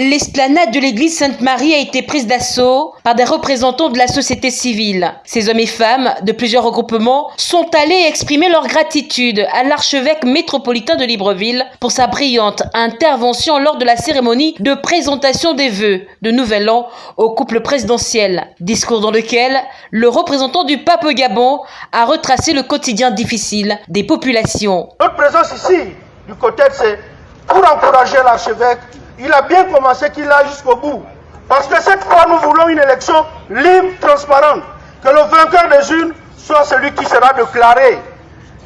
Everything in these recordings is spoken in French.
L'esplanade de l'église Sainte-Marie a été prise d'assaut par des représentants de la société civile. Ces hommes et femmes de plusieurs regroupements sont allés exprimer leur gratitude à l'archevêque métropolitain de Libreville pour sa brillante intervention lors de la cérémonie de présentation des vœux de Nouvel An au couple présidentiel. Discours dans lequel le représentant du pape Gabon a retracé le quotidien difficile des populations. Notre présence ici, du côté, c'est pour encourager l'archevêque il a bien commencé qu'il a jusqu'au bout. Parce que cette fois, nous voulons une élection libre, transparente. Que le vainqueur des unes soit celui qui sera déclaré.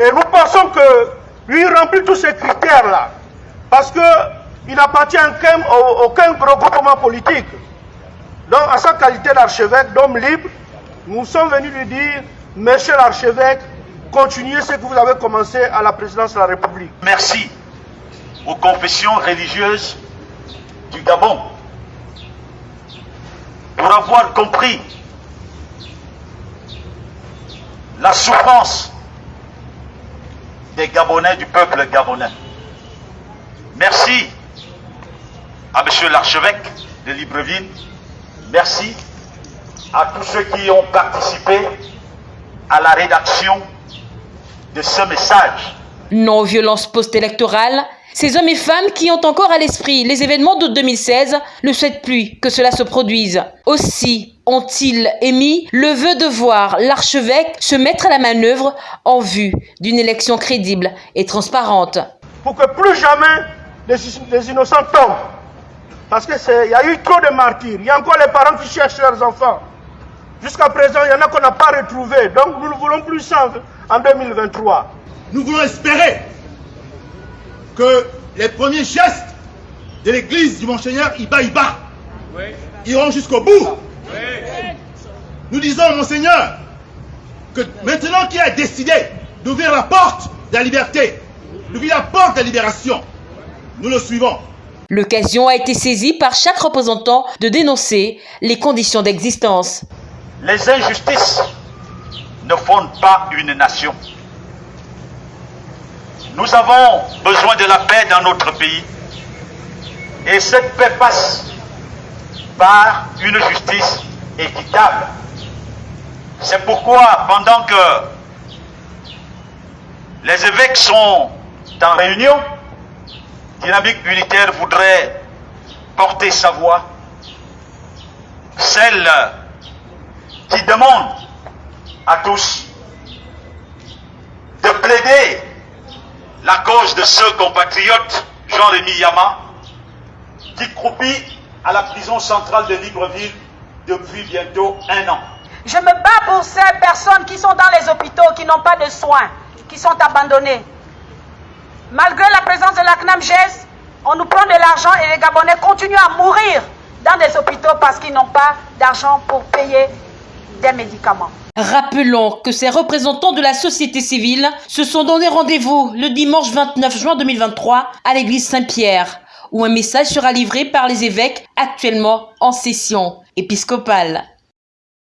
Et nous pensons que lui remplit tous ces critères-là. Parce qu'il n'appartient à aucun regroupement politique. Donc, à sa qualité d'archevêque, d'homme libre, nous sommes venus lui dire, Monsieur l'archevêque, continuez ce que vous avez commencé à la présidence de la République. Merci aux confessions religieuses du Gabon pour avoir compris la souffrance des Gabonais, du peuple gabonais. Merci à Monsieur l'archevêque de Libreville. Merci à tous ceux qui ont participé à la rédaction de ce message. Non-violence post-électorale, ces hommes et femmes qui ont encore à l'esprit les événements d'août 2016 ne souhaitent plus que cela se produise. Aussi ont-ils émis le vœu de voir l'archevêque se mettre à la manœuvre en vue d'une élection crédible et transparente. Pour que plus jamais les, innocents tombent. Parce qu'il y a eu trop de martyrs. Il y a encore les parents qui cherchent leurs enfants. Jusqu'à présent, il y en a qu'on n'a pas retrouvés. Donc nous ne voulons plus ça en 2023. Nous voulons espérer que les premiers gestes de l'église du Monseigneur Iba Iba iront jusqu'au bout. Nous disons, Monseigneur, que maintenant qu'il a décidé d'ouvrir la porte de la liberté, d'ouvrir la porte de la libération, nous le suivons. L'occasion a été saisie par chaque représentant de dénoncer les conditions d'existence. Les injustices ne fondent pas une nation. Nous avons besoin de la paix dans notre pays. Et cette paix passe par une justice équitable. C'est pourquoi, pendant que les évêques sont en réunion, Dynamique Unitaire voudrait porter sa voix, celle qui demande à tous de plaider la cause de ce compatriote, Jean-Rémy Yama, qui croupit à la prison centrale de Libreville depuis bientôt un an. Je me bats pour ces personnes qui sont dans les hôpitaux, qui n'ont pas de soins, qui sont abandonnées. Malgré la présence de la CNAMGES, on nous prend de l'argent et les Gabonais continuent à mourir dans des hôpitaux parce qu'ils n'ont pas d'argent pour payer des médicaments. Rappelons que ces représentants de la société civile se sont donné rendez-vous le dimanche 29 juin 2023 à l'église Saint-Pierre, où un message sera livré par les évêques actuellement en session épiscopale.